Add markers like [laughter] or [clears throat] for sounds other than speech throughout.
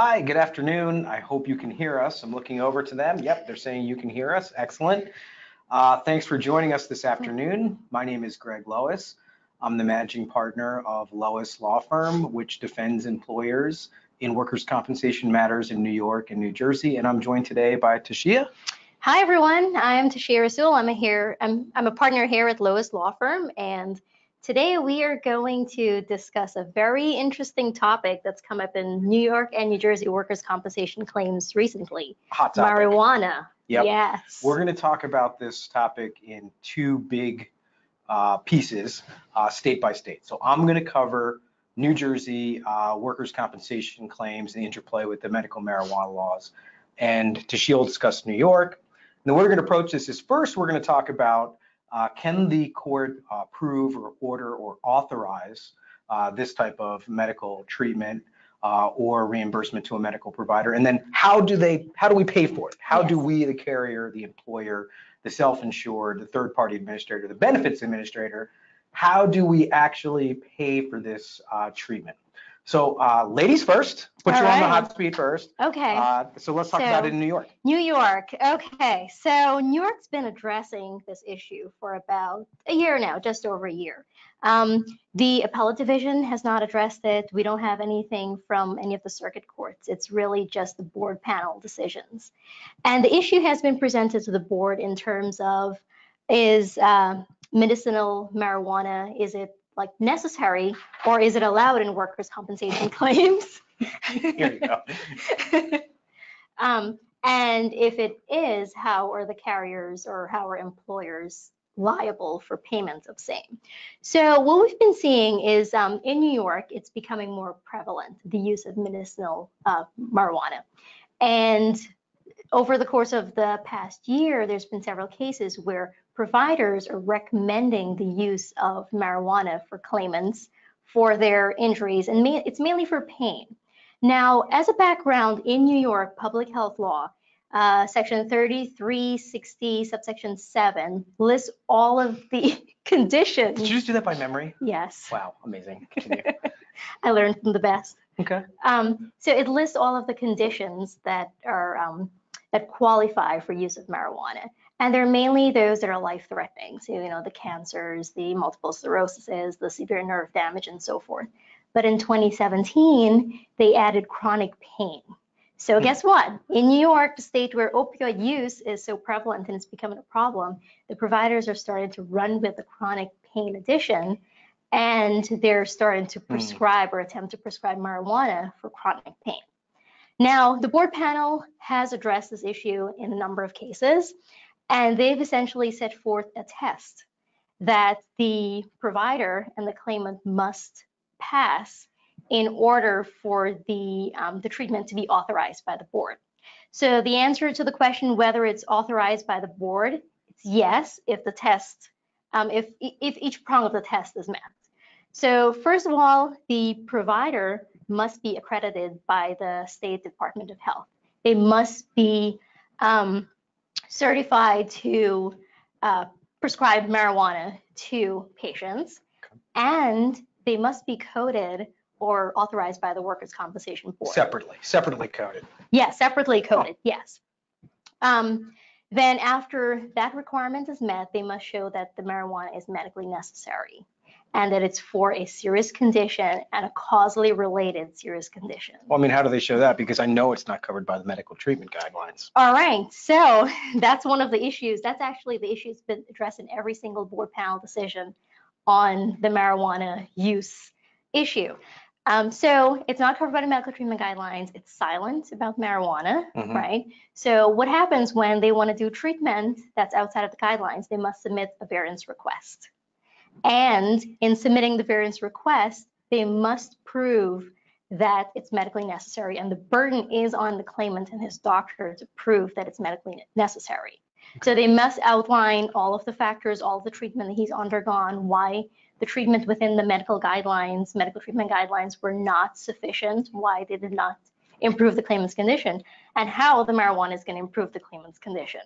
Hi, good afternoon. I hope you can hear us. I'm looking over to them. Yep, they're saying you can hear us. Excellent. Uh, thanks for joining us this afternoon. My name is Greg Lois. I'm the managing partner of Lois Law Firm, which defends employers in workers' compensation matters in New York and New Jersey. And I'm joined today by Tashia. Hi everyone, I'm Tashia Rasul. I'm a here I'm I'm a partner here at Lois Law Firm and Today we are going to discuss a very interesting topic that's come up in New York and New Jersey workers' compensation claims recently. Hot topic. Marijuana. Yep. Yes. We're going to talk about this topic in two big uh, pieces, uh, state by state. So I'm going to cover New Jersey uh, workers' compensation claims and the interplay with the medical marijuana laws. And Tashia will discuss New York. And the way we're going to approach this is first, we're going to talk about uh, can the court uh, approve or order or authorize uh, this type of medical treatment uh, or reimbursement to a medical provider? And then how do they, how do we pay for it? How yes. do we, the carrier, the employer, the self-insured, the third-party administrator, the benefits administrator, how do we actually pay for this uh, treatment? So uh, ladies first, put All you on the hot seat first. Okay. Uh, so let's talk so, about it in New York. New York. Okay. So New York's been addressing this issue for about a year now, just over a year. Um, the appellate division has not addressed it. We don't have anything from any of the circuit courts. It's really just the board panel decisions. And the issue has been presented to the board in terms of is uh, medicinal marijuana, is it like necessary or is it allowed in workers' compensation [laughs] claims? Here you go. [laughs] um, and if it is, how are the carriers or how are employers liable for payments of same? So what we've been seeing is um, in New York, it's becoming more prevalent, the use of medicinal uh, marijuana. And over the course of the past year, there's been several cases where providers are recommending the use of marijuana for claimants for their injuries, and it's mainly for pain. Now, as a background in New York public health law, uh, section 3360, subsection 7 lists all of the [laughs] conditions. Did you just do that by memory? Yes. Wow, amazing. [laughs] I learned from the best. Okay. Um, so it lists all of the conditions that are um, that qualify for use of marijuana. And they're mainly those that are life-threatening. So, you know, the cancers, the multiple sclerosis, the severe nerve damage, and so forth. But in 2017, they added chronic pain. So hmm. guess what? In New York, the state where opioid use is so prevalent and it's becoming a problem, the providers are starting to run with the chronic pain addition and they're starting to hmm. prescribe or attempt to prescribe marijuana for chronic pain. Now, the board panel has addressed this issue in a number of cases, and they've essentially set forth a test that the provider and the claimant must pass in order for the, um, the treatment to be authorized by the board. So the answer to the question whether it's authorized by the board, it's yes if the test, um, if, if each prong of the test is met. So first of all, the provider must be accredited by the State Department of Health. They must be um, certified to uh, prescribe marijuana to patients, and they must be coded or authorized by the Workers' Compensation Board. Separately, separately coded. Yes, separately coded, oh. yes. Um, then after that requirement is met, they must show that the marijuana is medically necessary and that it's for a serious condition and a causally related serious condition. Well, I mean, how do they show that? Because I know it's not covered by the medical treatment guidelines. All right, so [laughs] that's one of the issues. That's actually the issue that's been addressed in every single board panel decision on the marijuana use issue. Um, so it's not covered by the medical treatment guidelines. It's silent about marijuana, mm-hmm. right? So what happens when they want to do treatment that's outside of the guidelines? They must submit a variance request. And in submitting the variance request, they must prove that it's medically necessary. And the burden is on the claimant and his doctor to prove that it's medically necessary. So they must outline all of the factors, all the treatment that he's undergone, why the treatment within the medical guidelines, medical treatment guidelines were not sufficient, why they did not improve the claimant's condition, and how the marijuana is going to improve the claimant's condition.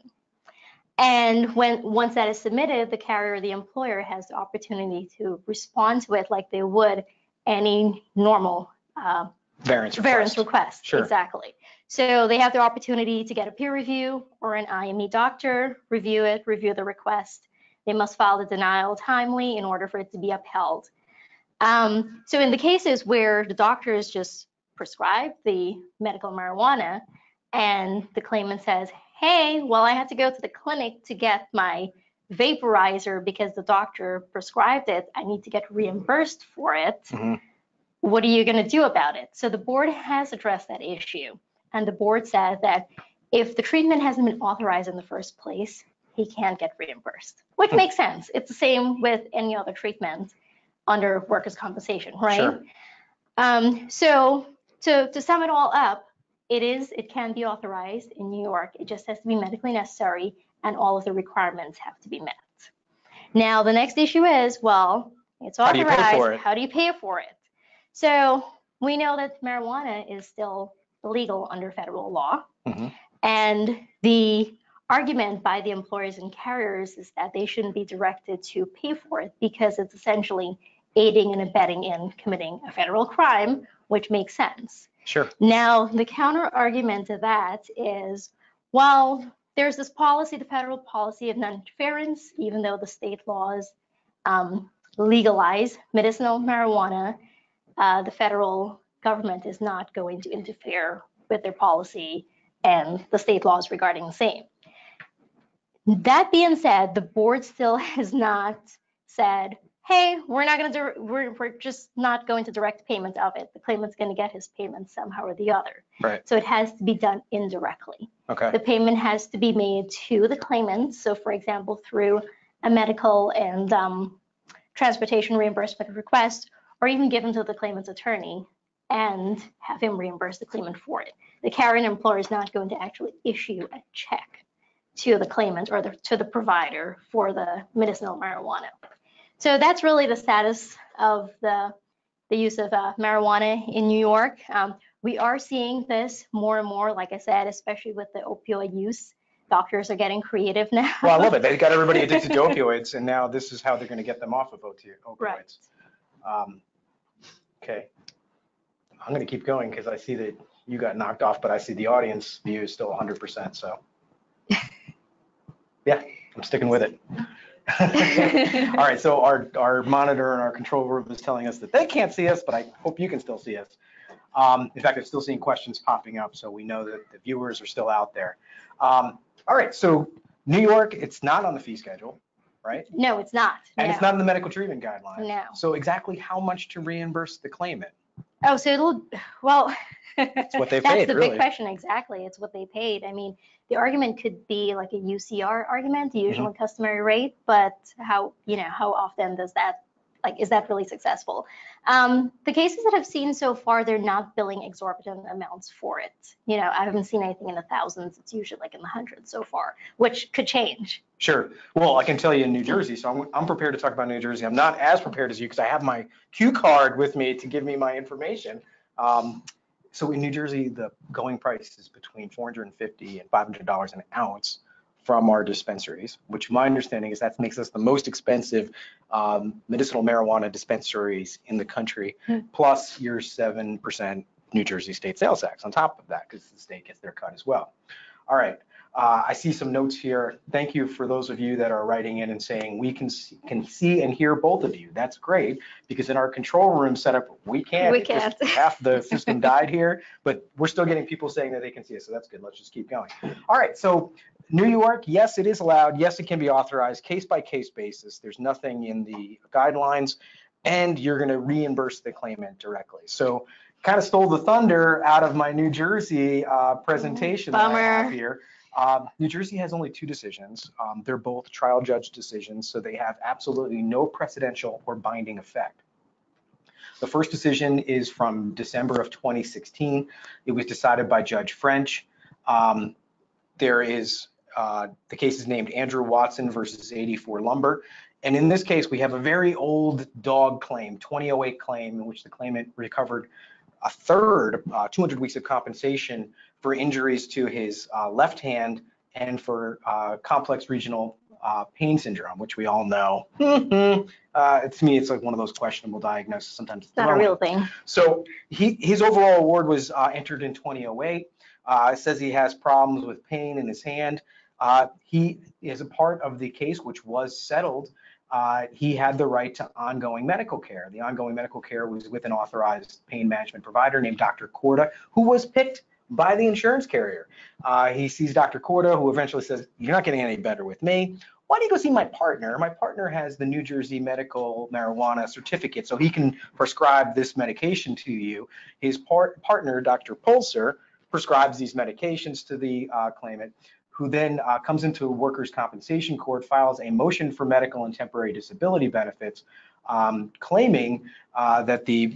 And when once that is submitted, the carrier the employer has the opportunity to respond to it like they would any normal uh, Variance variance request. request. Sure. Exactly. So they have the opportunity to get a peer review or an IME doctor, review it, review the request. They must file the denial timely in order for it to be upheld. Um, so in the cases where the doctor doctors just prescribe the medical marijuana and the claimant says, hey, well, I had to go to the clinic to get my vaporizer because the doctor prescribed it. I need to get reimbursed for it. Mhm. What are you going to do about it? So the board has addressed that issue. And the board said that if the treatment hasn't been authorized in the first place, he can't get reimbursed, which Hmm. makes sense. It's the same with any other treatment under workers' compensation, right? Sure. Um, so to, to sum it all up, it is, it can be authorized in New York. It just has to be medically necessary and all of the requirements have to be met. Now, the next issue is, well, it's How do you pay authorized. for it? How do you pay for it? So we know that marijuana is still illegal under federal law. Mhm. And the argument by the employers and carriers is that they shouldn't be directed to pay for it because it's essentially aiding and abetting in committing a federal crime, which makes sense. Sure. Now, the counter argument to that is, well, there's this policy, the federal policy of non-interference, even though the state laws um, legalize medicinal marijuana, uh, the federal government is not going to interfere with their policy and the state laws regarding the same. That being said, the board still [laughs] has not said, hey, we're not going to, we're, we're just not going to direct payment of it. The claimant's going to get his payment somehow or the other. Right. So it has to be done indirectly. Okay. The payment has to be made to the claimant. So for example, through a medical and um, transportation reimbursement request, or even given to the claimant's attorney and have him reimburse the claimant for it. The carrying employer is not going to actually issue a check to the claimant or the, to the provider for the medicinal marijuana. So that's really the status of the, the use of uh, marijuana in New York. Um, we are seeing this more and more, like I said, especially with the opioid use. Doctors are getting creative now. Well, I love it. They got everybody addicted to [laughs] opioids, and now this is how they're going to get them off of opi- Right. opioids. Um, okay. I'm going to keep going because I see that you got knocked off, but I see the audience view is still 100%. So, [laughs] yeah, I'm sticking with it. [laughs] All right. So our our monitor and our control room is telling us that they can't see us, but I hope you can still see us. Um, in fact, I'm still seeing questions popping up, so we know that the viewers are still out there. Um, all right. So New York, it's not on the fee schedule, right? No, it's not. And no. it's not in the medical treatment guidelines. No. So exactly how much to reimburse the claimant? Oh, so it'll, well. It's what they [laughs] That's paid, the really. big question, exactly. It's what they paid. I mean, the argument could be like a UCR argument, the usual Mm-hmm. customary rate, but how, you know, how often does that, like, is that really successful? Um, the cases that I've seen so far, they're not billing exorbitant amounts for it. You know, I haven't seen anything in the thousands. It's usually like in the hundreds so far, which could change. Sure. Well, I can tell you in New Jersey, so I'm, I'm prepared to talk about New Jersey. I'm not as prepared as you because I have my Q card with me to give me my information. Um, so in New Jersey, the going price is between 450 and 500 dollars an ounce from our dispensaries, which my understanding is that makes us the most expensive um, medicinal marijuana dispensaries in the country, Hmm. plus your 7% New Jersey state sales tax on top of that, because the state gets their cut as well. All right, uh, I see some notes here. Thank you for those of you that are writing in and saying we can see, can see and hear both of you. That's great because in our control room setup we can't. We can't. [laughs] half the [laughs] system died here, but we're still getting people saying that they can see us, so that's good. Let's just keep going. All right, so New York, yes, it is allowed. Yes, it can be authorized, case by case basis. There's nothing in the guidelines, and you're going to reimburse the claimant directly. So kind of stole the thunder out of my New Jersey uh, presentation that I have Bummer. here. Um, New Jersey has only two decisions. Um, they're both trial judge decisions, so they have absolutely no precedential or binding effect. The first decision is from December of 2016. It was decided by Judge French. Um, there is, uh, the case is named Andrew Watson versus 84 Lumber. And in this case, we have a very old dog claim, 2008 claim, in which the claimant recovered a third, uh, 200 weeks of compensation for injuries to his uh, left hand and for uh, complex regional uh, pain syndrome, which we all know. [laughs] uh, to me, it's like one of those questionable diagnoses. Sometimes It's not a real thing. So he, his overall award was uh, entered in 2008. Uh, it says he has problems with pain in his hand. Uh, he is a part of the case which was settled. Uh, he had the right to ongoing medical care. The ongoing medical care was with an authorized pain management provider named Dr. Corda, who was picked by the insurance carrier. Uh, he sees Dr. Corda, who eventually says, "You're not getting any better with me. Why don't you go see my partner? My partner has the New Jersey medical marijuana certificate, so he can prescribe this medication to you." His part, partner, Dr. Pulser, prescribes these medications to the uh, claimant, who then uh, comes into workers' compensation court, files a motion for medical and temporary disability benefits, um, claiming uh, that the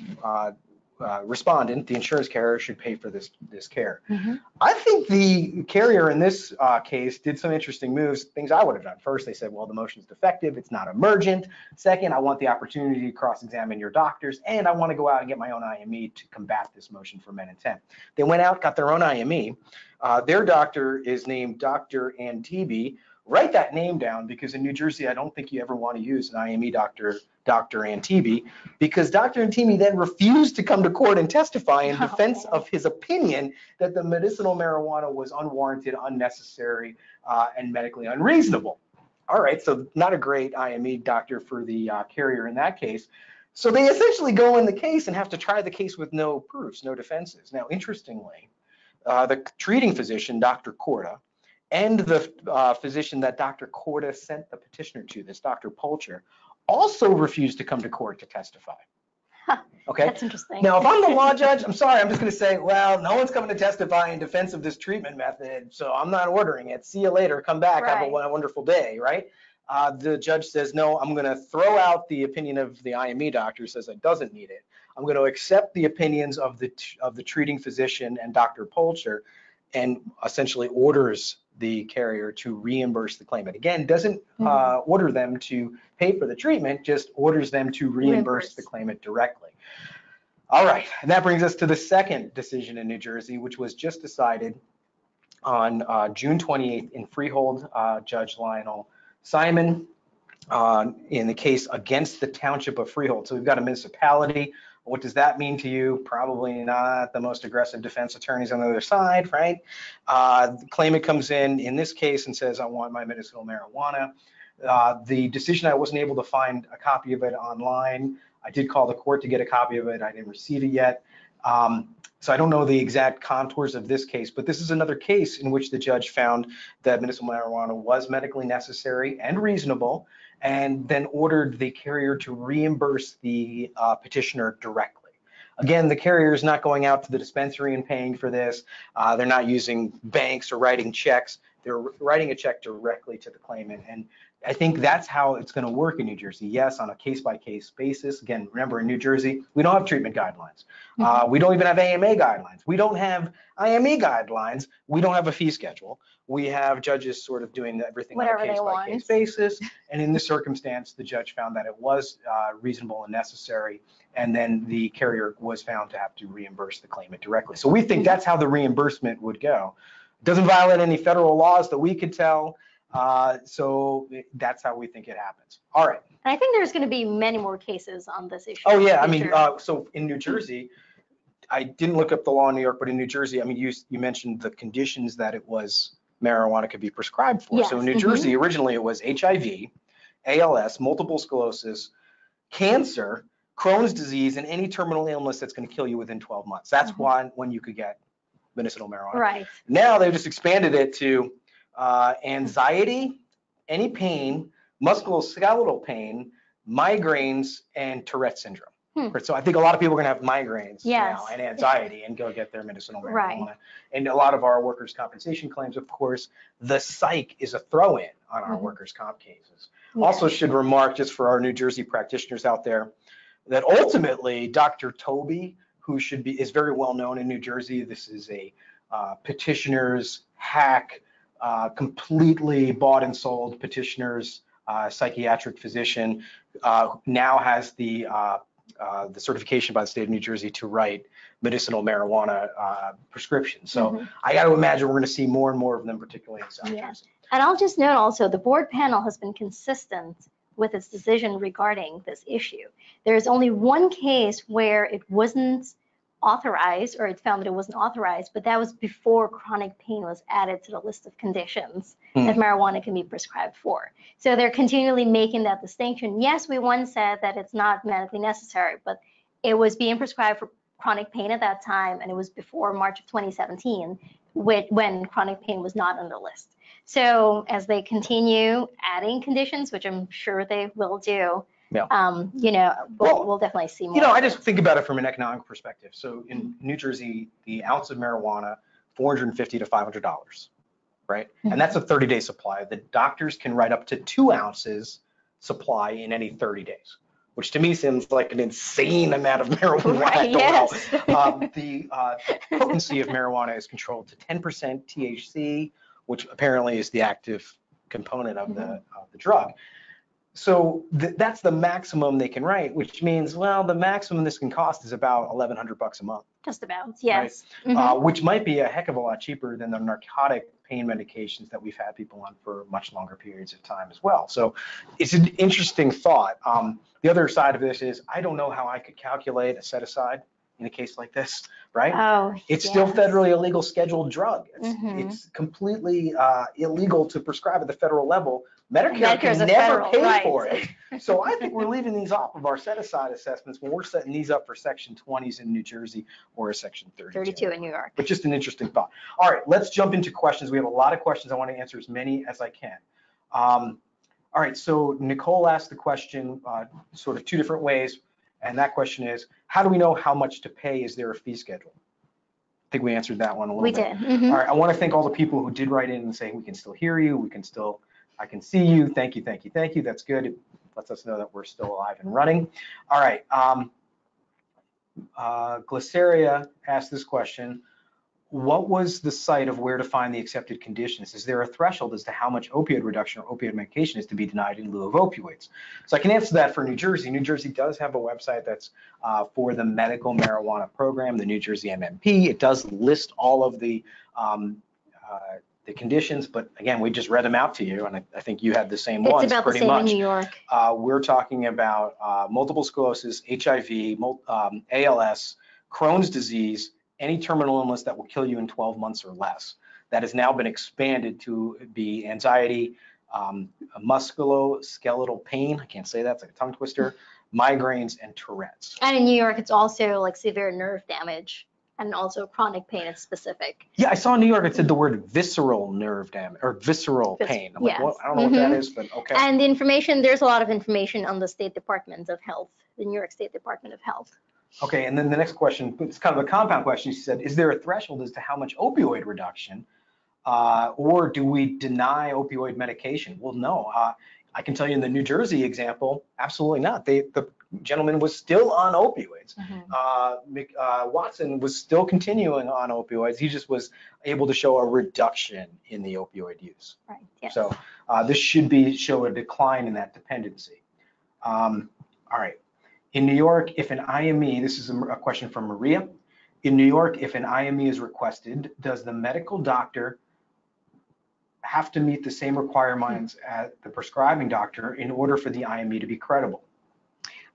uh, respondent, the insurance carrier, should pay for this this care. Mhm. I think the carrier in this uh, case did some interesting moves, things I would have done. First, they said, well, the motion's defective, it's not emergent. Second, I want the opportunity to cross-examine your doctors, and I want to go out and get my own IME to combat this motion for men intent. They went out, got their own IME. Uh, their doctor is named Dr. Antibi. Write that name down because in New Jersey, I don't think you ever want to use an IME doctor, Dr. Antibi, because Dr. Antibi then refused to come to court and testify in defense of his opinion that the medicinal marijuana was unwarranted, unnecessary, uh, and medically unreasonable. All right, so not a great IME doctor for the uh, carrier in that case. So they essentially go in the case and have to try the case with no proofs, no defenses. Now, interestingly, uh, the treating physician, Dr. Corda, and the uh, physician that Dr. Corda sent the petitioner to, this Dr. Pulcher, also refused to come to court to testify. Huh, Okay. That's interesting. Now, if I'm the law [laughs] judge, I'm sorry, I'm just going to say, well, no one's coming to testify in defense of this treatment method, so I'm not ordering it. See you later. Come back. Have a Right. wonderful day, right? Uh, the judge says, no, I'm going to throw out the opinion of the IME doctor says it doesn't need it. I'm going to accept the opinions of the of the treating physician and Dr. Polcher, and essentially orders the carrier to reimburse the claimant. Again, doesn't uh, order them to pay for the treatment, just orders them to reimburse Reimburse. the claimant directly. All right, and that brings us to the second decision in New Jersey, which was just decided on uh, June 28th in Freehold, uh, Judge Lionel Simon, uh, in the case against the Township of Freehold. So we've got a municipality. What does that mean to you? Probably not the most aggressive defense attorneys on the other side, right? Uh, the claimant comes in, in this case, and says, I want my medicinal marijuana. Uh, the decision, I wasn't able to find a copy of it online. I did call the court to get a copy of it. I didn't receive it yet. Um, so I don't know the exact contours of this case, but this is another case in which the judge found that medicinal marijuana was medically necessary and reasonable, and then ordered the carrier to reimburse the uh, petitioner directly. Again, the carrier is not going out to the dispensary and paying for this. Uh, they're not using banks or writing checks. They're writing a check directly to the claimant. And I think that's how it's going to work in New Jersey. Yes, on a case by case basis. Again, remember in New Jersey, we don't have treatment guidelines. Uh, we don't even have AMA guidelines. We don't have IME guidelines. We don't have a fee schedule. We have judges sort of doing everything on a case by case basis. And in this circumstance, the judge found that it was uh, reasonable and necessary. And then the carrier was found to have to reimburse the claimant directly. So we think that's how the reimbursement would go. Doesn't violate any federal laws that we could tell. Uh, so that's how we think it happens. All right. And I think there's going to be many more cases on this issue. Oh, yeah, I mean, uh, so in New Jersey, I didn't look up the law in New York, but in New Jersey, I mean, you, you mentioned the conditions that it was marijuana could be prescribed for. So in New Yes, mhm. Jersey, originally it was HIV, ALS, multiple sclerosis, cancer, Crohn's disease, and any terminal illness that's going to kill you within 12 months. That's Mhm. why, when you could get medicinal marijuana. Right. Now they've just expanded it to uh, anxiety, any pain, musculoskeletal pain, migraines, and Tourette syndrome. Hmm. So I think a lot of people are going to have migraines Yes. now and anxiety and go get their medicinal marijuana. Right. And a lot of our workers' compensation claims, of course, the psych is a throw-in on our Mhm. workers' comp cases. Yeah. Also should remark, just for our New Jersey practitioners out there, that ultimately Dr. Toby, who should be, is very well known in New Jersey, this is a uh, petitioner's hack, uh, completely bought and sold petitioner's uh, psychiatric physician, uh, now has the uh, uh, the certification by the state of New Jersey to write medicinal marijuana uh, prescriptions. So Mhm. I got to imagine we're going to see more and more of them, particularly in South Yeah. Jersey. And I'll just note also, the board panel has been consistent with its decision regarding this issue. There's only one case where it wasn't authorized, or it found that it wasn't authorized, but that was before chronic pain was added to the list of conditions Hmm. that marijuana can be prescribed for. So they're continually making that distinction. Yes, we once said that it's not medically necessary, but it was being prescribed for chronic pain at that time, and it was before March of 2017, whe- when chronic pain was not on the list. So as they continue adding conditions, which I'm sure they will do, Yeah. um, you know, Well, we'll, we'll definitely see more. You know, I just think about it from an economic perspective. So in New Jersey, the ounce of marijuana, 450 to 500 dollars, right? And that's a 30-day supply. The doctors can write up to two ounces supply in any 30 days, which to me seems like an insane amount of [laughs] marijuana. I Right, yes. Um, the uh, potency of marijuana is controlled to 10% THC, which apparently is the active component of the, of the drug. So th- that's the maximum they can write, which means, well, the maximum this can cost is about 1,100 bucks a month, Just about, yes. Mhm. uh, which might be a heck of a lot cheaper than the narcotic pain medications that we've had people on for much longer periods of time as well. So it's an interesting thought. Um, the other side of this is I don't know how I could calculate a set aside in a case like this, right? Oh, It's still yes. federally illegal scheduled drug. It's, Mhm. it's completely uh, illegal to prescribe at the federal level. Medicare Medicare's can a never federal, pay right. for it. [laughs] So I think we're leaving these off of our set aside assessments when we're setting these up for section 20s in New Jersey or a section 32. 32 in New York. But just an interesting thought. All right, let's jump into questions. We have a lot of questions. I want to answer as many as I can. Um, all right, so Nicole asked the question uh, sort of two different ways. And that question is, how do we know how much to pay? Is there a fee schedule? I think we answered that one a little We bit. did. mhm. All right, I want to thank all the people who did write in and say, we can still hear you, we can still, I can see you, thank you, thank you, thank you, that's good. It lets us know that we're still alive and running. All right, um, uh, Glyceria asked this question, what was the site of where to find the accepted conditions? Is there a threshold as to how much opioid reduction or opioid medication is to be denied in lieu of opioids? So I can answer that for New Jersey. New Jersey does have a website that's uh, for the medical marijuana program, the New Jersey MMP. It does list all of the um, uh, the conditions, but again, we just read them out to you, and I, I think you had the same It's ones about the pretty same in much. New York. Uh, we're talking about uh, multiple sclerosis, HIV, mul- um, ALS, Crohn's disease, any terminal illness that will kill you in 12 months or less. That has now been expanded to be anxiety, um, musculoskeletal pain. I can't say that, it's like a tongue twister, migraines, and Tourette's. And in New York, it's also like severe nerve damage and also chronic pain is specific. Yeah, I saw in New York, it said the word visceral nerve damage or visceral Vis- pain. I'm like, yes. what? I don't know what that is, but okay. And the information, there's a lot of information on the State Department of Health, the New York State Department of Health. Okay, and then the next question, it's kind of a compound question. She said, is there a threshold as to how much opioid reduction? Uh, or do we deny opioid medication? Well, no. Uh, I can tell you in the New Jersey example, absolutely not. They, the gentleman was still on opioids. Uh, Mc- uh, Watson was still continuing on opioids. He just was able to show a reduction in the opioid use. Right, yes. So uh, this should be show a decline in that dependency. Um, all right. In New York, if an IME, this is a, a question from Maria. In New York, if an IME is requested, does the medical doctor have to meet the same requirements as the prescribing doctor in order for the IME to be credible?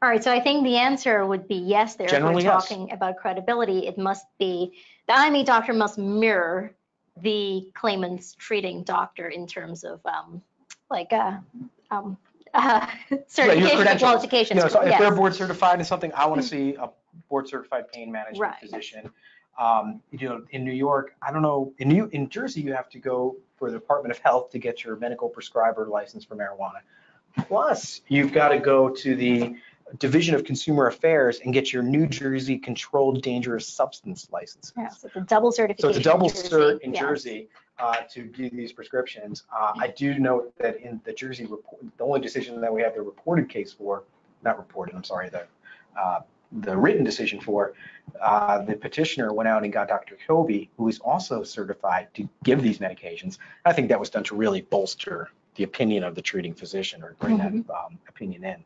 All right, so I think the answer would be yes there. If Generally, we're yes. talking about credibility, it must be, the IME doctor must mirror the claimant's treating doctor in terms of um, like uh, um, [laughs] uh, certification, credentials. qualifications. Know, so if they're board certified in something, I want to see a board certified pain management Right. physician. Um, you know, in New York, I don't know, in New, in Jersey, you have to go for the Department of Health to get your medical prescriber license for marijuana. Plus, you've got to go to the Division of Consumer Affairs and get your New Jersey Controlled Dangerous Substance license. Yeah, so it's a double certification. So it's a double in Jersey, cert in yes. Jersey uh, to give these prescriptions. Uh, I do note that in the Jersey report, the only decision that we have the reported case for, not reported, I'm sorry, the, uh, the written decision for, uh, the petitioner went out and got Dr. Kobe, who is also certified to give these medications. I think that was done to really bolster the opinion of the treating physician or bring that um, opinion in.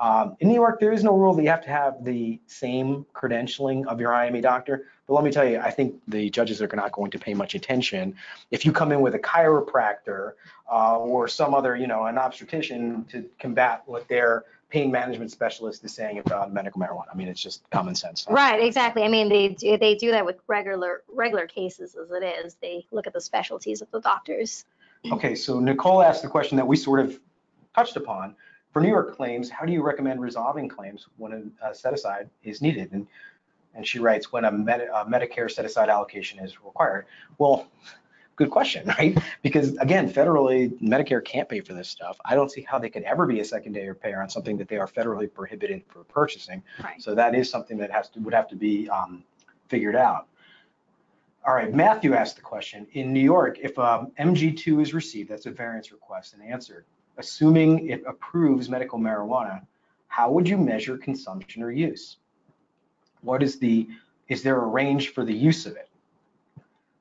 Um, in New York, there is no rule that you have to have the same credentialing of your IME doctor. But let me tell you, I think the judges are not going to pay much attention. If you come in with a chiropractor uh, or some other, you know, an obstetrician to combat what their pain management specialist is saying about medical marijuana. I mean, it's just common sense. Right, exactly. I mean, they do, they do that with regular regular cases as it is. They look at the specialties of the doctors. Okay, so Nicole asked the question that we sort of touched upon. For New York claims, how do you recommend resolving claims when a, a set aside is needed? And and she writes, when a, Med a Medicare set aside allocation is required. Well, good question, [laughs] right? Because again, federally, Medicare can't pay for this stuff. I don't see how they could ever be a secondary payer on something that they are federally prohibited for purchasing. Right. So that is something that has to would have to be um, figured out. All right, Matthew asked the question, in New York, if um, MG2 is received, that's a variance request and answered, assuming it approves medical marijuana, how would you measure consumption or use? What is the, is there a range for the use of it?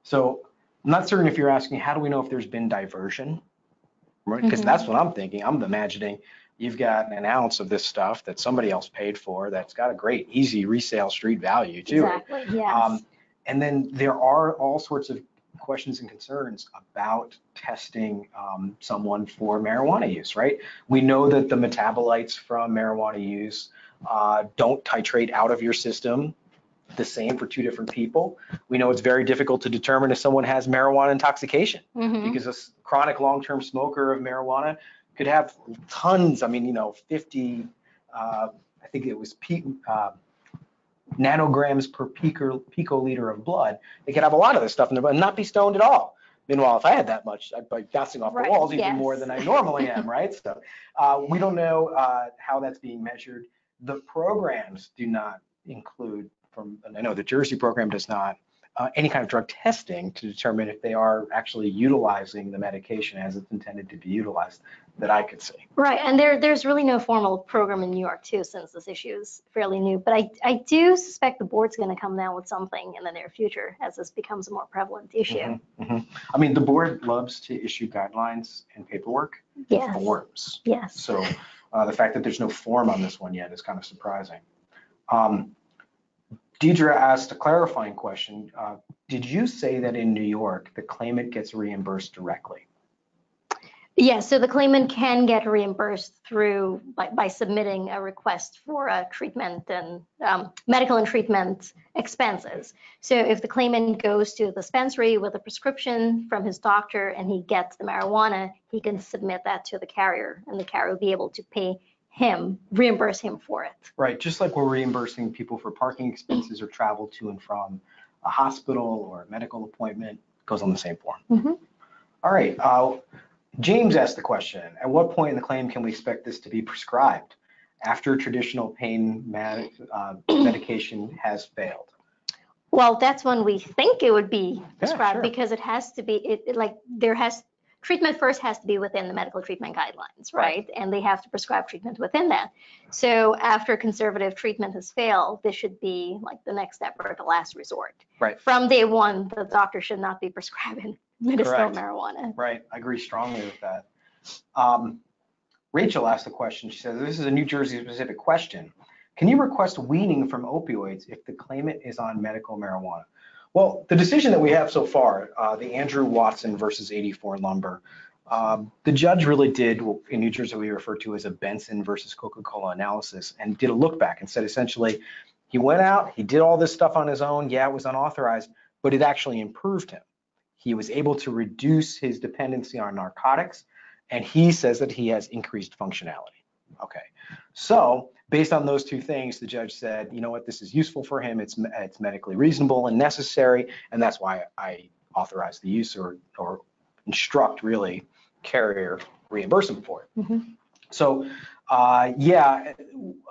So I'm not certain if you're asking, how do we know if there's been diversion? Right, because Mhm. that's what I'm thinking. I'm imagining you've got an ounce of this stuff that somebody else paid for that's got a great, easy resale street value too. Exactly, yes. Um, and then there are all sorts of questions and concerns about testing um, someone for marijuana use, right? We know that the metabolites from marijuana use uh, don't titrate out of your system the same for two different people. We know it's very difficult to determine if someone has marijuana intoxication Mhm. because a chronic long-term smoker of marijuana could have tons, I mean, you know, 50, uh, I think it was pe- uh, nanograms per pico, picoliter of blood. They could have a lot of this stuff in their blood and not be stoned at all. Meanwhile, if I had that much, I'd be bouncing off Right, the walls even yes. more than I normally am, [laughs] right? So uh, we don't know uh, how that's being measured. The programs do not include from, and I know the Jersey program does not, uh, any kind of drug testing to determine if they are actually utilizing the medication as it's intended to be utilized that I could see. Right, and there, there's really no formal program in New York too, since this issue is fairly new. But I, I do suspect the board's going to come down with something in the near future as this becomes a more prevalent issue. Mhm, mhm. I mean, the board loves to issue guidelines and paperwork, Yes, forms. yes. So uh, the fact that there's no form on this one yet is kind of surprising. Um, Deidre asked a clarifying question. Uh, Did you say that in New York, the claimant gets reimbursed directly? Yes, so the claimant can get reimbursed through, by, by submitting a request for a treatment and um, medical and treatment expenses. So if the claimant goes to the dispensary with a prescription from his doctor and he gets the marijuana, he can submit that to the carrier and the carrier will be able to pay him, reimburse him for it. Right, just like we're reimbursing people for parking expenses or travel to and from a hospital or a medical appointment, goes on the same form. Mhm. All right, uh, James asked the question, at what point in the claim can we expect this to be prescribed after traditional pain med- uh, [clears throat] medication has failed? Well, that's when we think it would be sure. prescribed because it has to be, it, it like, there has, treatment first has to be within the medical treatment guidelines, Right. right? And they have to prescribe treatment within that. So after conservative treatment has failed, this should be like the next step or the last resort. Right. From day one, the doctor should not be prescribing [laughs] medicinal Correct. marijuana. Right, I agree strongly with that. Um, Rachel asked a question. She says, this is a New Jersey specific question. Can you request weaning from opioids if the claimant is on medical marijuana? Well, the decision that we have so far, uh, the Andrew Watson versus 84 lumber, um, the judge really did in New Jersey we refer to as a Benson versus Coca-Cola analysis and did a look back and said essentially, he went out, he did all this stuff on his own. Yeah, it was unauthorized, but it actually improved him. He was able to reduce his dependency on narcotics, and he says that he has increased functionality. Okay, so based on those two things, the judge said, you know what, this is useful for him. It's it's medically reasonable and necessary, and that's why I authorize the use or or instruct really carrier reimbursement for it. Mhm. So, uh, yeah,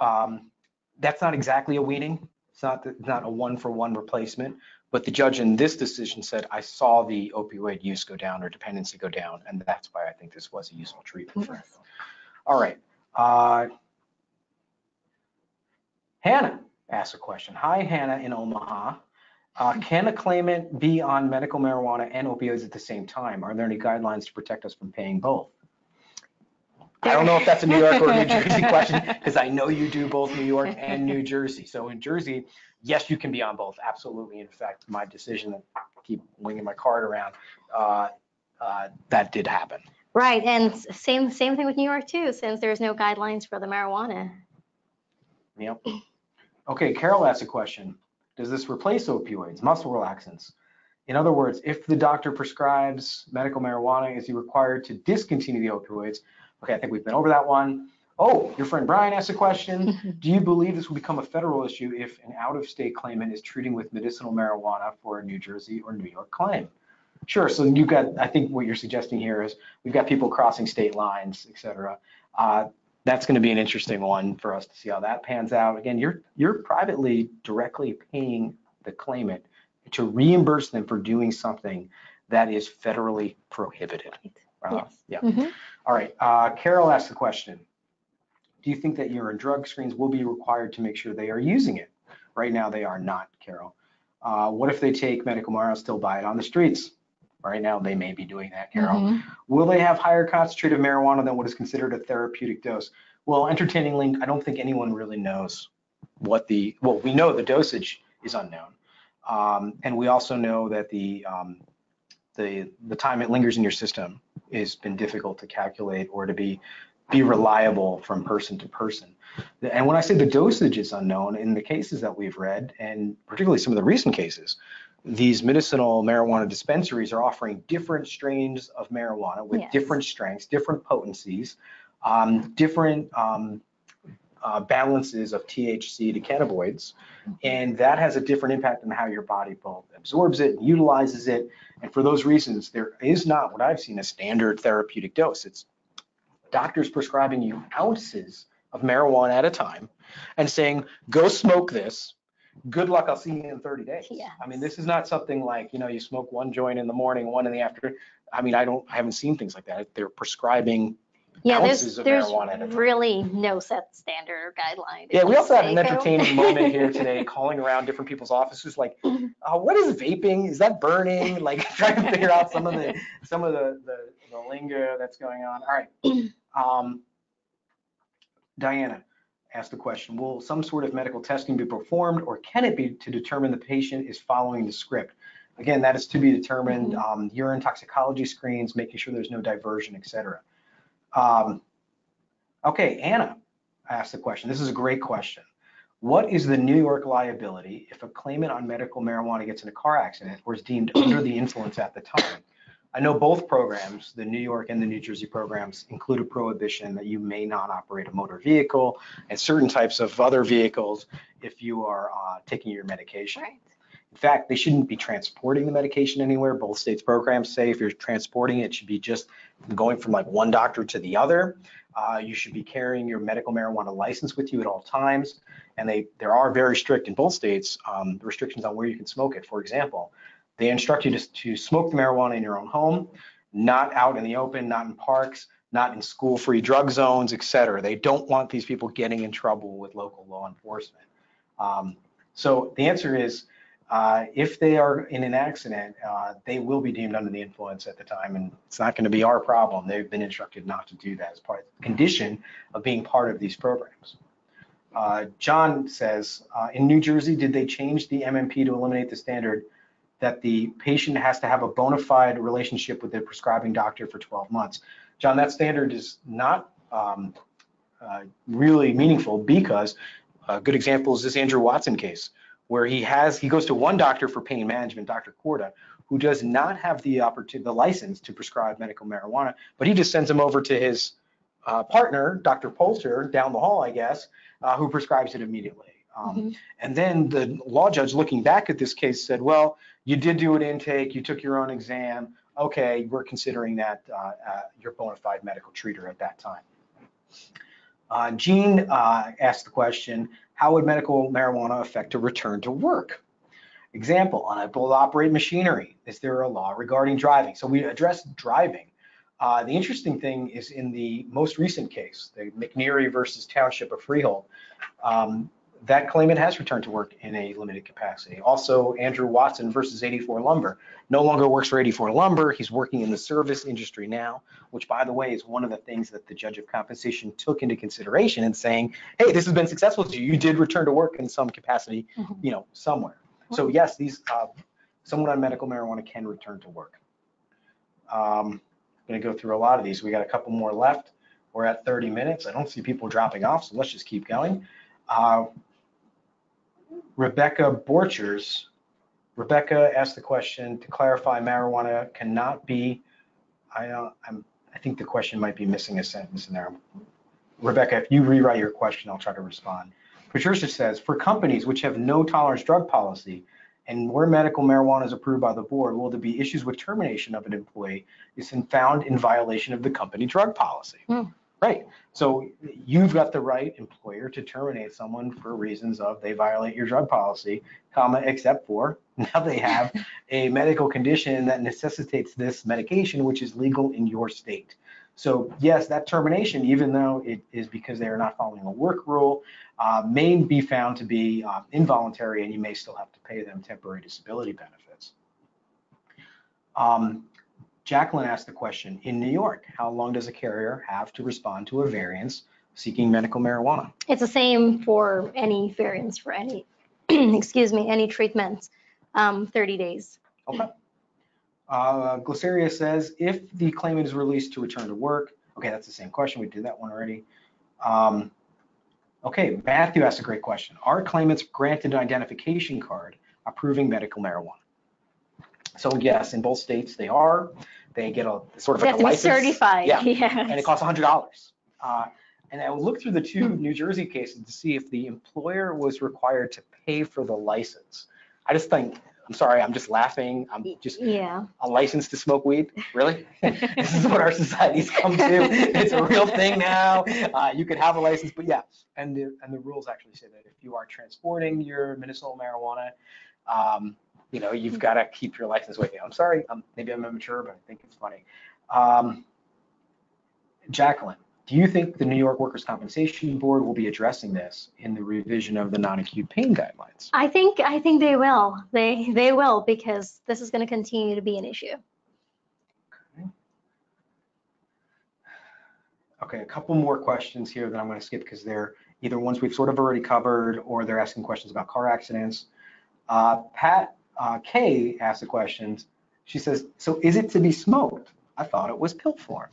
um, that's not exactly a weaning. It's not it's not a one for one replacement. But the judge in this decision said, I saw the opioid use go down or dependency go down, and that's why I think this was a useful treatment for him. All right. Uh, Hannah asked a question. Hi, Hannah in Omaha. Uh, [laughs] can a claimant be on medical marijuana and opioids at the same time? Are there any guidelines to protect us from paying both? I don't know if that's a New York or New Jersey [laughs] question, because I know you do both New York and New Jersey. So in Jersey, yes, you can be on both, absolutely. In fact, my decision to keep winging my card around, uh, uh, that did happen. Right, and same, same thing with New York too, since there's no guidelines for the marijuana. Yep. [laughs] Okay, Carol asked a question. Does this replace opioids, muscle relaxants? In other words, if the doctor prescribes medical marijuana, is he required to discontinue the opioids? Okay, I think we've been over that one. Oh, your friend Brian asked a question. [laughs] Do you believe this will become a federal issue if an out-of-state claimant is treating with medicinal marijuana for a New Jersey or New York claim? Sure, so you've got, I think what you're suggesting here is we've got people crossing state lines, et cetera. Uh, that's going to be an interesting one for us to see how that pans out. Again, you're you're privately directly paying the claimant to reimburse them for doing something that is federally prohibited. Uh, Yes. Yeah. Mhm. All right. Uh, Carol asked the question. Do you think that urine drug screens will be required to make sure they are using it? Right now, they are not, Carol. Uh, what if they take medical marijuana still buy it on the streets? Right now, they may be doing that, Carol. Mhm. Will they have higher concentrate of marijuana than what is considered a therapeutic dose? Well, entertainingly, I don't think anyone really knows what the, well, we know the dosage is unknown. Um, and we also know that the, um, the, the time it lingers in your system has been difficult to calculate or to be, be reliable from person to person. And when I say the dosage is unknown, in the cases that we've read, and particularly some of the recent cases, these medicinal marijuana dispensaries are offering different strains of marijuana with Yes. different strengths, different potencies, um, different um, uh, balances of THC to cannabinoids. And that has a different impact on how your body both absorbs it and utilizes it. And for those reasons, there is not what I've seen a standard therapeutic dose. It's doctors prescribing you ounces of marijuana at a time and saying, go smoke this. Good luck, I'll see you in 30 days. Yes. I mean, this is not something like, you know, you smoke one joint in the morning, one in the afternoon. I mean, I don't, I haven't seen things like that. They're prescribing. Yeah, there's, of there's marijuana at a time. really no set standard or guideline. Yeah, we also had an entertaining [laughs] moment here today, calling around different people's offices, like, uh, what is vaping? Is that burning? [laughs] Like, trying to figure out some of the, some of the, the, the lingo that's going on. All right. [clears throat] Um, Diana asked the question, will some sort of medical testing be performed or can it be to determine the patient is following the script? Again, that is to be determined, um, urine toxicology screens, making sure there's no diversion, et cetera. Um, okay, Anna asked the question. This is a great question. What is the New York liability if a claimant on medical marijuana gets in a car accident or is deemed under the influence at the time? I know both programs, the New York and the New Jersey programs, include a prohibition that you may not operate a motor vehicle and certain types of other vehicles if you are uh, taking your medication. Right. In fact, they shouldn't be transporting the medication anywhere. Both states programs say if you're transporting it, it should be just going from like one doctor to the other. Uh, you should be carrying your medical marijuana license with you at all times. And they, there are very strict in both states um, restrictions on where you can smoke it. For example, they instruct you to, to smoke the marijuana in your own home, not out in the open, not in parks, not in school-free drug zones, et cetera. They don't want these people getting in trouble with local law enforcement. Um, so the answer is, uh, if they are in an accident, uh, they will be deemed under the influence at the time, and it's not going to be our problem. They've been instructed not to do that as part of the condition of being part of these programs. Uh, John says, uh, in New Jersey, did they change the MMP to eliminate the standard that the patient has to have a bona fide relationship with the prescribing doctor for 12 months? John, that standard is not um, uh, really meaningful because a good example is this Andrew Watson case where he has, he goes to one doctor for pain management, Dr. Corda, who does not have the opportunity, the license to prescribe medical marijuana, but he just sends him over to his uh, partner, Dr. Poulter, down the hall, I guess, uh, who prescribes it immediately. Um, Mhm. And then the law judge looking back at this case said, well, you did do an intake, you took your own exam. Okay, we're considering that uh, uh, your bona fide medical treater at that time. Uh, Jean uh, asked the question, how would medical marijuana affect a return to work? Example, unable to operate machinery. Is there a law regarding driving? So we addressed driving. Uh, the interesting thing is in the most recent case, the McNeary versus Township of Freehold, um, that claimant has returned to work in a limited capacity. Also, Andrew Watson versus 84 Lumber. No longer works for 84 Lumber. He's working in the service industry now, which by the way is one of the things that the judge of compensation took into consideration in saying, hey, this has been successful to you. You did return to work in some capacity, Mhm. you know, somewhere. So yes, these, uh, someone on medical marijuana can return to work. Um, I'm gonna go through a lot of these. We got a couple more left. We're at 30 minutes. I don't see people dropping off, so let's just keep going. Uh, Rebecca Borchers. Rebecca asked the question to clarify marijuana cannot be, I, uh, I'm, I think the question might be missing a sentence in there. Rebecca, if you rewrite your question, I'll try to respond. Patricia says, for companies which have no tolerance drug policy and where medical marijuana is approved by the board, will there be issues with termination of an employee is found in violation of the company drug policy? Hmm. Right. So you've got the right employer to terminate someone for reasons of they violate your drug policy, comma, except for [laughs] now they have a medical condition that necessitates this medication, which is legal in your state. So yes, that termination, even though it is because they are not following a work rule, uh, may be found to be uh, involuntary and you may still have to pay them temporary disability benefits. Um, Jacqueline asked the question, in New York, how long does a carrier have to respond to a variance seeking medical marijuana? It's the same for any variance for any, [clears throat] excuse me, any treatment, um, 30 days. Okay. Uh, Glyceria says, if the claimant is released to return to work, okay, that's the same question. We did that one already. Um, okay, Matthew asked a great question. Are claimants granted an identification card approving medical marijuana? So yes, in both states they are. They get a sort of like a license. certified, Yeah, yes. and it costs hundred dollars. Uh, and I will look through the two New Jersey cases to see if the employer was required to pay for the license. I just think, I'm sorry, I'm just laughing. I'm just Yeah. a license to smoke weed? Really? [laughs] [laughs] this is what our society's come to. It's a real thing now. Uh, you could have a license, but yeah, and the and the rules actually say that if you are transporting your medicinal marijuana, um, you know, you've got to keep your license with you. I'm sorry, um, maybe I'm immature, but I think it's funny. Um, Jacqueline, do you think the New York Workers' Compensation Board will be addressing this in the revision of the non-acute pain guidelines? I think, I think they will. They, they will because this is going to continue to be an issue. Okay, a couple more questions here that I'm going to skip because they're either ones we've sort of already covered or they're asking questions about car accidents. Uh, Pat uh, K asked the questions. She says, so is it to be smoked? I thought it was pill form.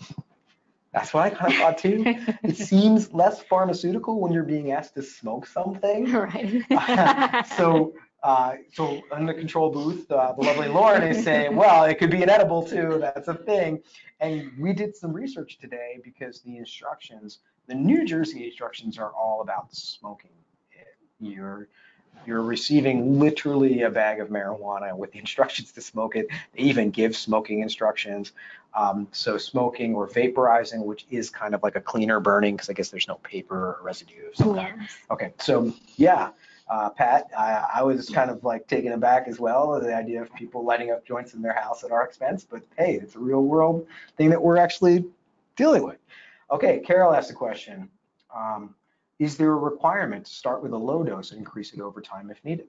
That's what I kind of [laughs] thought too. It seems less pharmaceutical when you're being asked to smoke something. [laughs] Right. [laughs] So, uh, so in the control booth, uh, the lovely Lauren is saying, well, it could be an edible too, that's a thing. And we did some research today because the instructions, the New Jersey instructions are all about smoking. You're, you're receiving literally a bag of marijuana with the instructions to smoke it. They even give smoking instructions. Um, so smoking or vaporizing, which is kind of like a cleaner burning, because I guess there's no paper or residue of some kind. Yes. Okay, so yeah, uh, Pat, I, I was kind of like taken aback as well, the idea of people lighting up joints in their house at our expense, but hey, it's a real world thing that we're actually dealing with. Okay, Carol asked a question. Um, is there a requirement to start with a low dose and increase it over time if needed?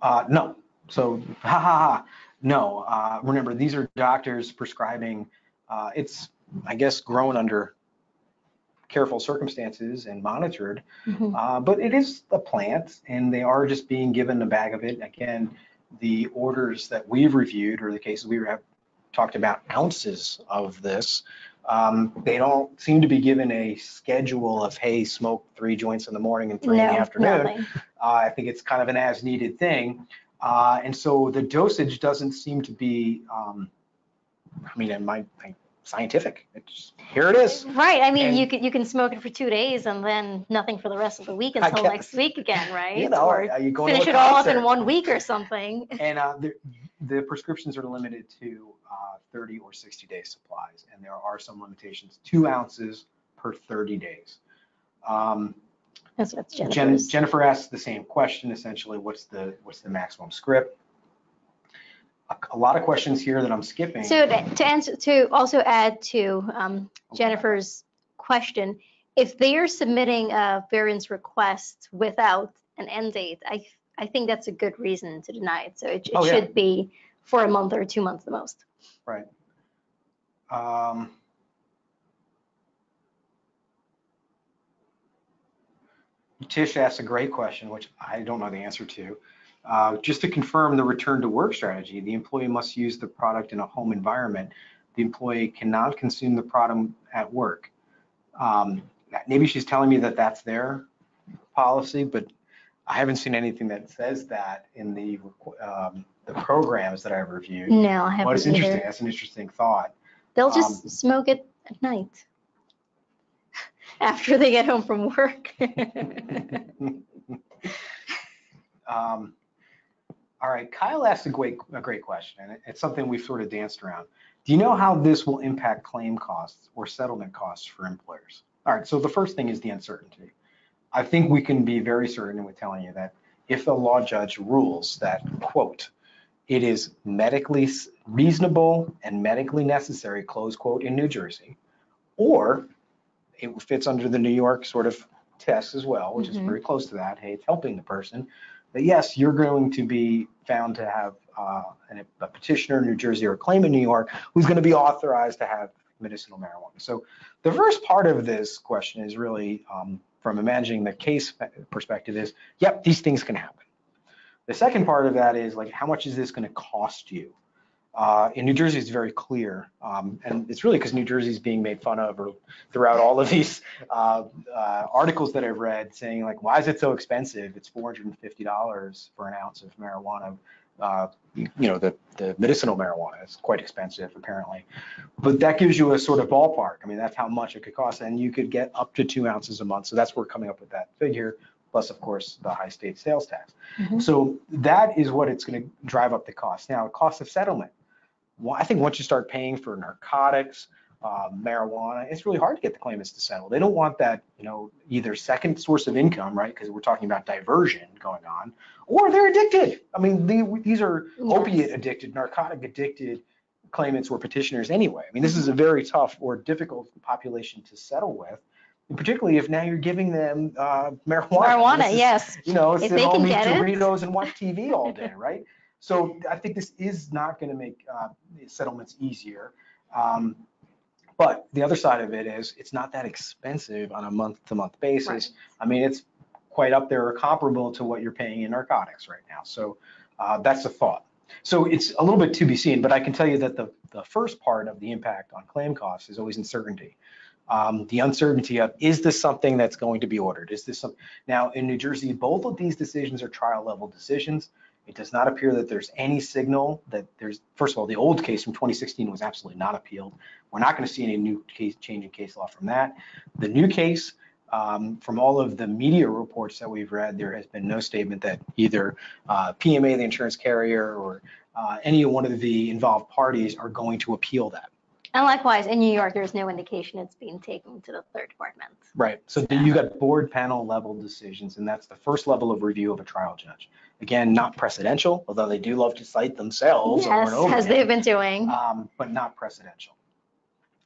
Uh, no. So, [laughs] ha ha ha. No. Uh, remember, these are doctors prescribing. Uh, it's, I guess, grown under careful circumstances and monitored. Mhm. Uh, but it is a plant and they are just being given a bag of it. Again, the orders that we've reviewed or the cases we have talked about ounces of this. Um, they don't seem to be given a schedule of, hey, smoke three joints in the morning and three in the afternoon. Uh, I think it's kind of an as needed thing. Uh, and so the dosage doesn't seem to be, um, I mean, in my, scientific, it's, here it is. Right, I mean, And- you can, you can smoke it for two days and then nothing for the rest of the week until guess. next week again, [laughs] right? You know, Or are you going finish it all up in one week or something. And uh, the, the prescriptions are limited to uh, 30 or 60 day supplies, and there are some limitations, two ounces per 30 days. Um, That's what's Jen, Jennifer asked the same question, essentially, what's the, what's the maximum script? A, a lot of questions here that I'm skipping. So to to answer, to also add to um, Jennifer's question, if they are submitting a variance request without an end date, I, I think that's a good reason to deny it. So it, it Oh, yeah. should be for a month or two months the most. Right. Um, Tish asked a great question, which I don't know the answer to. Uh, just to confirm the return to work strategy, the employee must use the product in a home environment. The employee cannot consume the product at work. Um, maybe she's telling me that that's their policy, but I haven't seen anything that says that in the um, the programs that I've reviewed. No, I Well, it's haven't interesting. That's an interesting thought. They'll Um, just smoke it at night [laughs] after they get home from work. [laughs] Um, all right, Kyle asked a great, a great question, and it's something we've sort of danced around. Do you know how this will impact claim costs or settlement costs for employers? All right, so the first thing is the uncertainty. I think we can be very certain with telling you that if the law judge rules that, quote, it is medically reasonable and medically necessary, close quote, in New Jersey, or it fits under the New York sort of test as well, which is Mhm. very close to that. Hey, it's helping the person. That yes, you're going to be found to have uh, a petitioner in New Jersey or a claim in New York who's going to be authorized to have medicinal marijuana. So the first part of this question is really um, from imagining the case perspective is, yep, these things can happen. The second part of that is like, how much is this going to cost you? Uh, in New Jersey, it's very clear, um, and it's really because New Jersey is being made fun of or throughout all of these uh, uh, articles that I've read saying like, why is it so expensive? It's $450 for an ounce of marijuana. Uh, you know, the, the medicinal marijuana is quite expensive apparently, but that gives you a sort of ballpark. I mean, that's how much it could cost, and you could get up to two ounces a month. So that's where we're coming up with that figure, plus of course the high state sales tax. Mhm. So that is what it's going to drive up the cost. Now, cost of settlement. Well, I think once you start paying for narcotics, uh, marijuana, it's really hard to get the claimants to settle. They don't want that, you know, either second source of income, right? Because we're talking about diversion going on, or they're addicted. I mean, the, these are Yes. opiate addicted, narcotic addicted claimants or petitioners anyway. I mean, this is a very tough or difficult population to settle with, particularly if now you're giving them uh, marijuana. Marijuana, is- yes. you know, If they can get it. Doritos and watch TV [laughs] all day, right? So I think this is not going to make uh, settlements easier. Um, but the other side of it is it's not that expensive on a month-to-month basis. Right. I mean, it's quite up there or comparable to what you're paying in narcotics right now. So uh, that's the thought. So it's a little bit to be seen, but I can tell you that the, the first part of the impact on claim costs is always uncertainty. Um, the uncertainty of, is this something that's going to be ordered? Is this some, now in New Jersey, both of these decisions are trial level decisions. It does not appear that there's any signal that there's, first of all, the old case from 2016 was absolutely not appealed. We're not going to see any new case, change in case law from that. The new case, um, from all of the media reports that we've read, there has been no statement that either uh, PMA, the insurance carrier, or uh, any one of the involved parties are going to appeal that. And likewise, in New York, there's no indication it's being taken to the third department. Right. So then you got board panel level decisions, and that's the first level of review of a trial judge. Again, not precedential, although they do love to cite themselves over Yes, and over as again. they've been doing. um, but not precedential.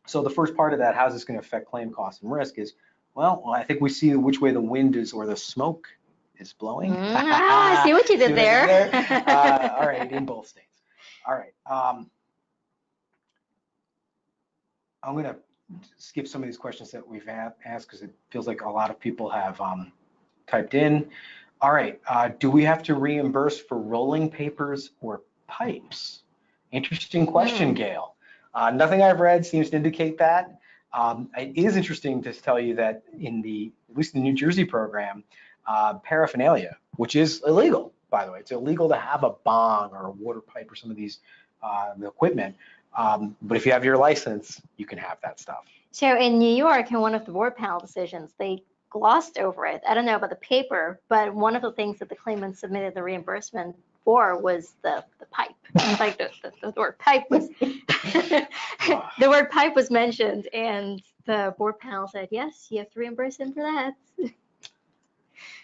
So the first part of that, how's this going to affect claim costs and risk is, well, I think we see which way the wind is or the smoke is blowing. Mm, ah, I see what you did [laughs] I there. [laughs] Uh, all right, in both states. All right. Um, I'm going to skip some of these questions that we've asked because it feels like a lot of people have um, typed in. All right. Uh, do we have to reimburse for rolling papers or pipes? Interesting question, Hmm. Gail. Uh, nothing I've read seems to indicate that. Um, it is interesting to tell you that in the, at least the New Jersey program, uh, paraphernalia, which is illegal, by the way, it's illegal to have a bong or a water pipe or some of these uh, equipment. Um, but if you have your license, you can have that stuff. So in New York, in one of the board panel decisions, they glossed over it. I don't know about the paper, but one of the things that the claimant submitted the reimbursement for was the, the pipe. [laughs] Like the, the, the word pipe was, [laughs] the word pipe was mentioned and the board panel said, yes, you have to reimburse him for that. [laughs]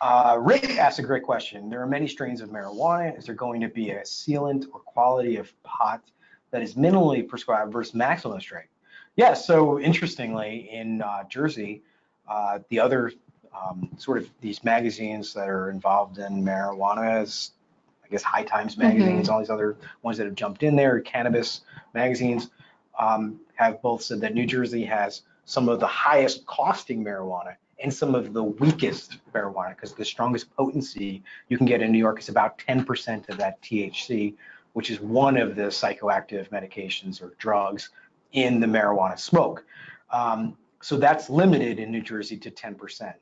Uh, Rick asked a great question. There are many strains of marijuana. Is there going to be a sealant or quality of pot that is minimally prescribed versus maximum strength? Yes. so interestingly, in uh, Jersey, Uh, The other um, sort of these magazines that are involved in marijuana is, I guess, High Times magazines, all these other ones that have jumped in there, cannabis magazines, um, have both said that New Jersey has some of the highest costing marijuana and some of the weakest marijuana, because the strongest potency you can get in New York is about 10% of that THC, which is one of the psychoactive medications or drugs in the marijuana smoke. Um, so that's limited in New Jersey to 10%.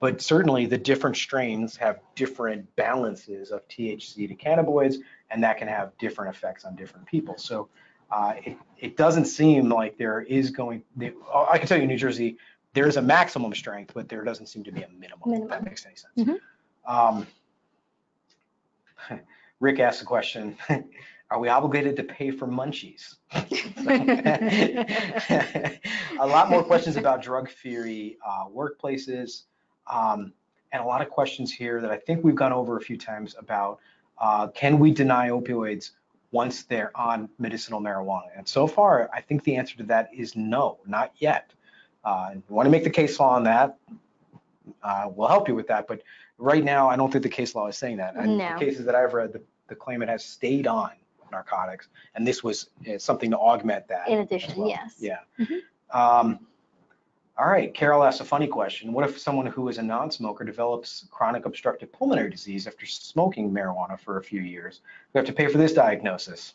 But certainly the different strains have different balances of THC to cannabinoids, and that can have different effects on different people. So uh, it, it doesn't seem like there is going, there- I can tell you New Jersey, there is a maximum strength, but there doesn't seem to be a minimum, if that makes any sense. Mhm. Um, [laughs] Rick asked the question, [laughs] are we obligated to pay for munchies? [laughs] [laughs] a lot more questions about drug theory uh, workplaces, um, and a lot of questions here that I think we've gone over a few times about uh, can we deny opioids once they're on medicinal marijuana? And so far, I think the answer to that is no, not yet. Uh, you want to make the case law on that? Uh, we'll help you with that, but right now, I don't think the case law is saying that. And No. The cases that I've read, the, the claimant has stayed on narcotics, and this was uh, something to augment that. In as addition, well. yes. Yeah. Mhm. Um, all right, Carol asked a funny question. What if someone who is a non-smoker develops chronic obstructive pulmonary disease after smoking marijuana for a few years? We have to pay for this diagnosis.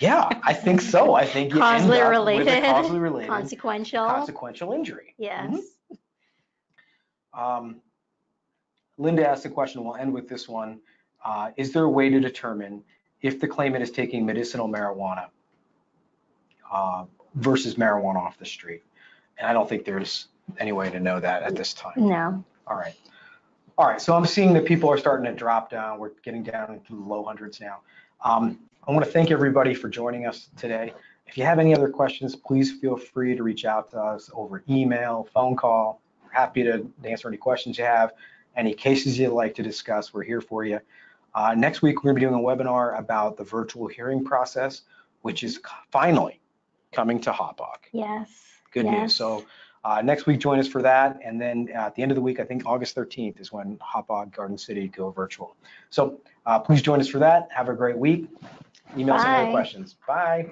Yeah, I think so. I think you end Causally up with a related. causally related Consequential, consequential injury. yes. Mhm. Um, Linda asked the question, we'll end with this one. Uh, Is there a way to determine if the claimant is taking medicinal marijuana uh, versus marijuana off the street? And I don't think there's any way to know that at this time. No, All right. All right, so I'm seeing that people are starting to drop down. We're getting down into the low hundreds now. Um, I want to thank everybody for joining us today. If you have any other questions, please feel free to reach out to us over email, phone call. We're happy to answer any questions you have, any cases you'd like to discuss, we're here for you. Uh, next week, we're going to be doing a webinar about the virtual hearing process, which is finally coming to Hauppauge. yes. Good news. So uh, next week, join us for that. And then at the end of the week, I think August 13th is when Hauppauge Garden City go virtual. So uh, please join us for that. Have a great week. Email us any questions. Bye.